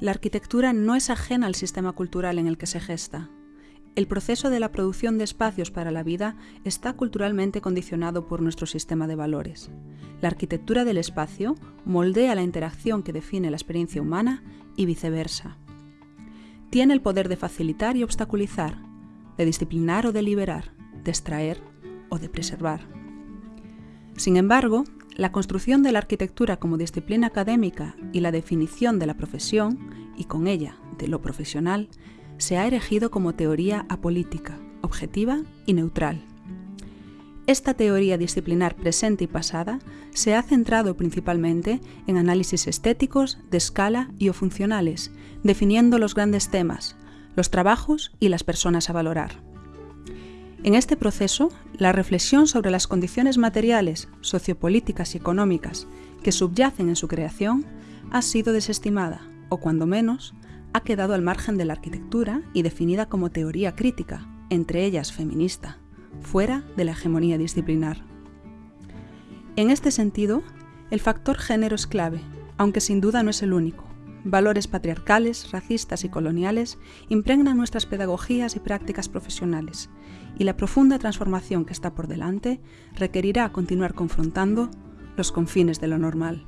La arquitectura no es ajena al sistema cultural en el que se gesta. El proceso de la producción de espacios para la vida está culturalmente condicionado por nuestro sistema de valores. La arquitectura del espacio moldea la interacción que define la experiencia humana y viceversa. Tiene el poder de facilitar y obstaculizar, de disciplinar o de liberar, de extraer o de preservar. Sin embargo, la construcción de la arquitectura como disciplina académica y la definición de la profesión, y con ella de lo profesional, se ha erigido como teoría apolítica, objetiva y neutral. Esta teoría disciplinar presente y pasada se ha centrado principalmente en análisis estéticos, de escala y o funcionales, definiendo los grandes temas, los trabajos y las personas a valorar. En este proceso, la reflexión sobre las condiciones materiales, sociopolíticas y económicas que subyacen en su creación ha sido desestimada, o cuando menos, ha quedado al margen de la arquitectura y definida como teoría crítica, entre ellas feminista, fuera de la hegemonía disciplinar. En este sentido, el factor género es clave, aunque sin duda no es el único. Valores patriarcales, racistas y coloniales impregnan nuestras pedagogías y prácticas profesionales, y la profunda transformación que está por delante requerirá continuar confrontando los confines de lo normal.